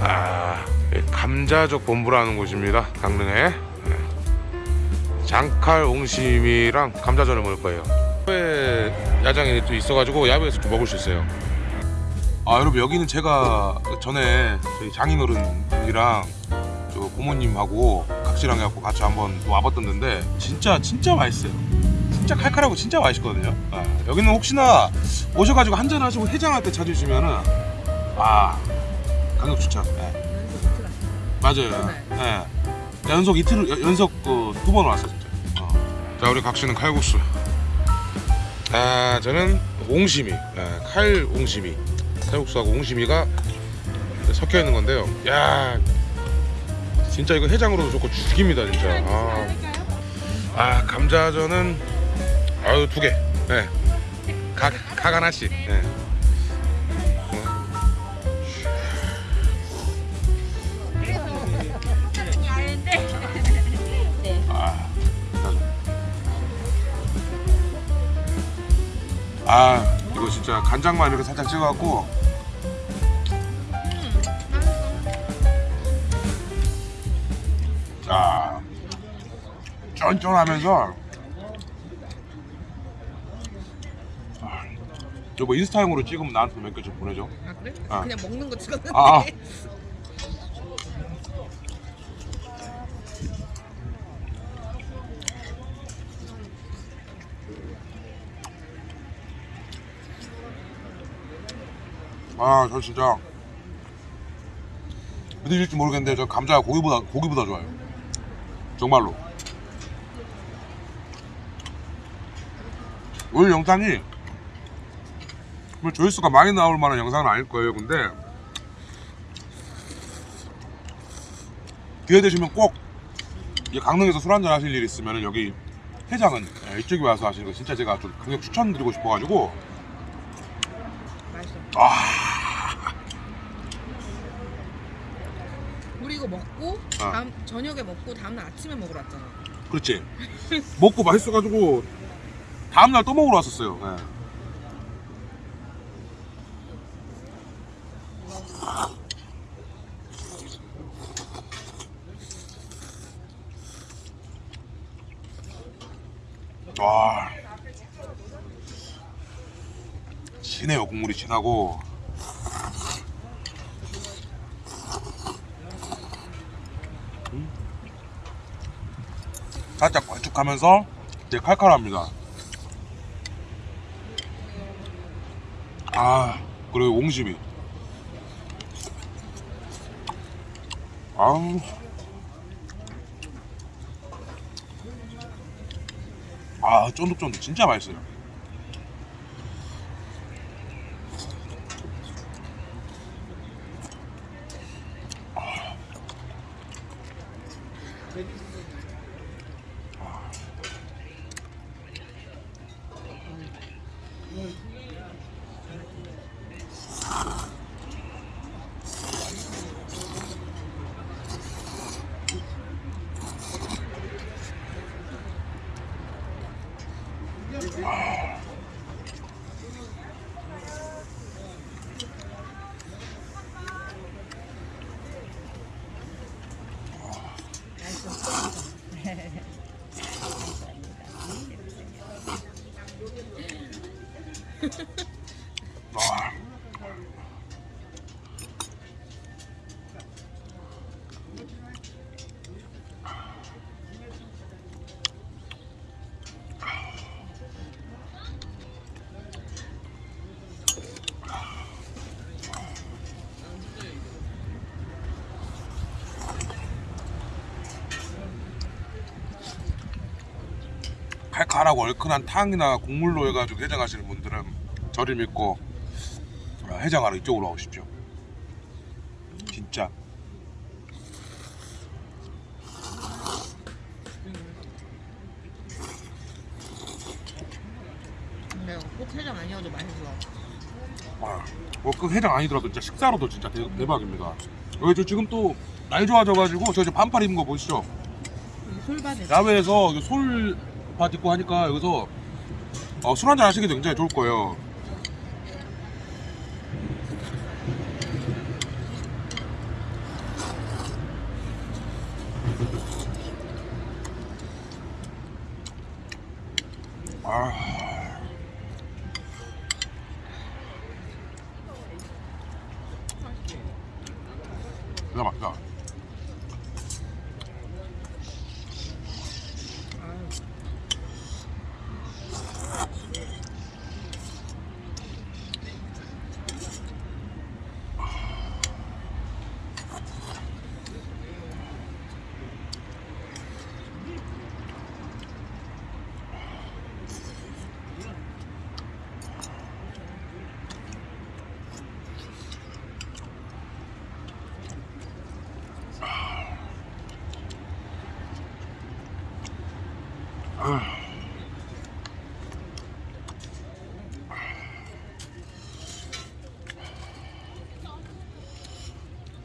아, 예, 감자족 본부라는 곳입니다. 강릉에 예. 장칼 옹심이랑 감자전을 먹을 거예요. 야외 야장이 또 있어가지고 야외에서 좀 먹을 수 있어요. 아 여러분 여기는 제가 전에 저희 장인어른이랑 저 부모님하고 각시랑 해갖고 같이 한번 또 와봤던 데인데 진짜 진짜 맛있어요. 진짜 칼칼하고 진짜 맛있거든요. 아, 여기는 혹시나 오셔가지고 한잔 하시고 해장할 때 찾으시면은 아 강력 추천. 예. 맞아요. 예. 연속 이틀 연- 연속 그, 두번 왔어 진짜. 어. 자 우리 각시는 칼국수. 아 저는 옹심이, 예, 칼 옹심이, 칼국수하고 옹심이가 섞여 있는 건데요. 야 진짜 이거 해장으로도 좋고 죽입니다 진짜. 아, 아 감자전은 아유 두 개. 예. 각, 각 하나씩. 예. 아. 아 이거 진짜 간장만 이렇게 살짝 찍어갖고 자 쫀쫀하면서 아, 저뭐 인스타용으로 찍으면 나한테 몇 개 좀 보내줘 아 그래? 아. 그냥 먹는 거 찍었는데 아, 아. 아, 저 진짜 믿으실지 모르겠는데 저 감자가 고기보다 고기보다 좋아요. 정말로. 오늘 영상이 뭐 조회수가 많이 나올 만한 영상은 아닐 거예요. 근데 기회 되시면 꼭이 강릉에서 술 한잔 하실 일 있으면 여기 해장은 예, 이쪽에 와서 하시는 거 진짜 제가 좀 강력 추천드리고 싶어가지고 맛있어 아 우리 이거 먹고 아. 다음 저녁에 먹고 다음날 아침에 먹으러 왔잖아 그렇지 먹고 맛있어가지고 다음날 또 먹으러 왔었어요 예. 와 진해요 국물이 진하고 살짝 걸쭉하면서 되게 칼칼합니다. 아 그리고 옹심이. 아우. 아 쫀득쫀득 진짜 맛있어요. 와. 칼칼하고 얼큰한 탕이나 국물로 해가지고 해장하시는 분들은 저를 믿고 어, 해장하러 이쪽으로 오십시오. 진짜 근데 꼭 해장 아니어도 맛있어 와, 뭐그 해장 아니더라도 진짜 식사로도 진짜 대, 대박입니다. 여기 저 지금 또 날 좋아져가지고 저 이제 반팔 입은 거 보시죠. 솔바지 야외에서 이거 솔밭 있고 하니까 여기서 어, 술 한잔 하시기도 굉장히 좋을 거예요. 아.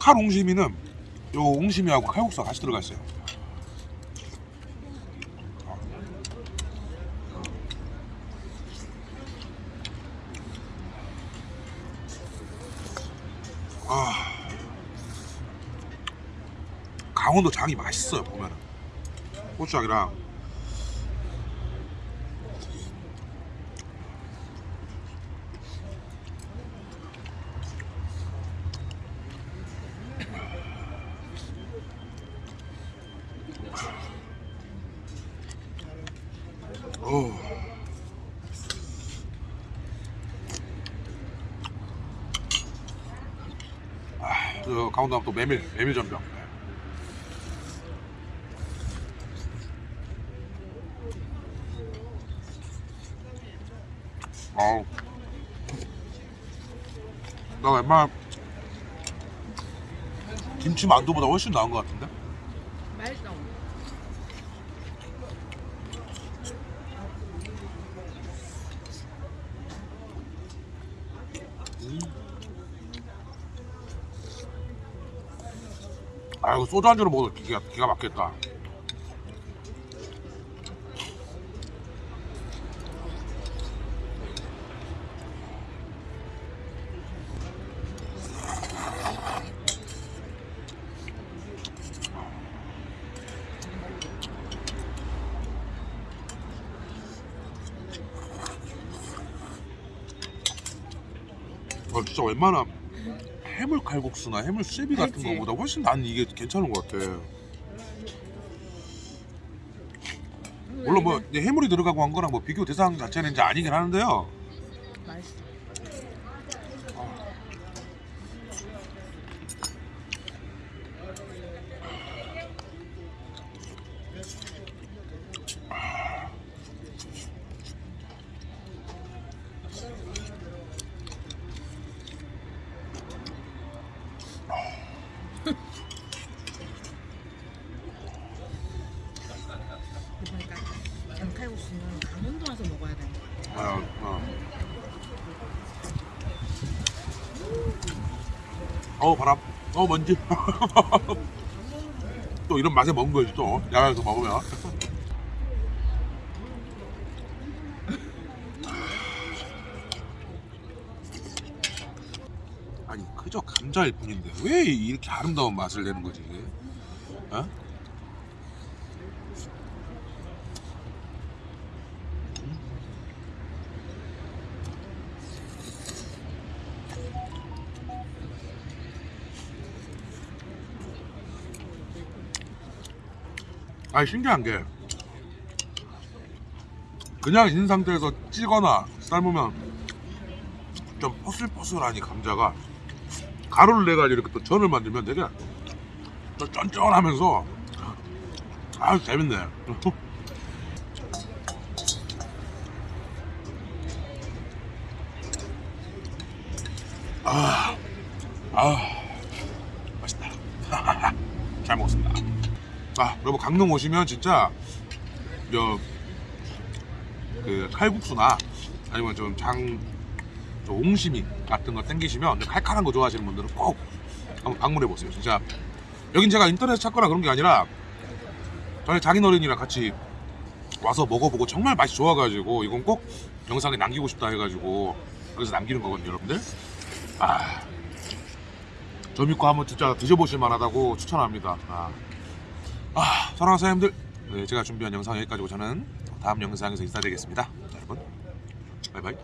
칼 옹심이는 요 옹심이하고 칼국수가 같이 들어가 있어요. 아, 강원도 장이 맛있어요 보면은 고추장이랑 어. 강원도 하면 또 메밀 메밀 전병. 어우. 나 웬만 김치 만두보다 훨씬 나은 것 같은데? 맛있어. 아 이거 소주 안주로 먹어도 기가, 기가 막겠다. 어, 진짜 웬만한 해물 칼국수나 해물 수제비 같은 그치. 거보다 훨씬 난 이게 괜찮은 것 같아. 물론 뭐 해물이 들어가고 한 거랑 뭐 비교 대상 자체는 이제 아니긴 하는데요. 맛있어. 그러니까 양칼국수는 강원도 와서 먹어야 돼. 어, 어. 어우 바람. 어 먼지. 또 이런 맛에 먹은 거지 또 야외에서 먹으면. 아니 그저 감자일 뿐인데 왜 이렇게 아름다운 맛을 내는 거지? 어? 아니 신기한 게 그냥 있는 상태에서 찌거나 삶으면 좀 포슬포슬하니 감자가 가루를 내가지고 이렇게 또 전을 만들면 되게 또 쫀쫀하면서 아주 재밌네. 아, 아 맛있다. 잘 먹었습니다 아 여러분 강릉 오시면 진짜 저그 칼국수나 아니면 좀 장 옹심이 같은 거 땡기시면 칼칼한 거 좋아하시는 분들은 꼭 한번 방문해 보세요. 진짜 여긴 제가 인터넷 찾거나 그런 게 아니라 저희 장인어른이랑 같이 와서 먹어보고 정말 맛이 좋아가지고 이건 꼭 영상에 남기고 싶다 해가지고 그래서 남기는 거거든요 여러분들. 아 저 믿고 한번 진짜 드셔보실 만하다고 추천합니다. 아, 아 사랑하는 사장님들 네, 제가 준비한 영상 여기까지고 저는 다음 영상에서 인사드리겠습니다. 자, 여러분 바이바이.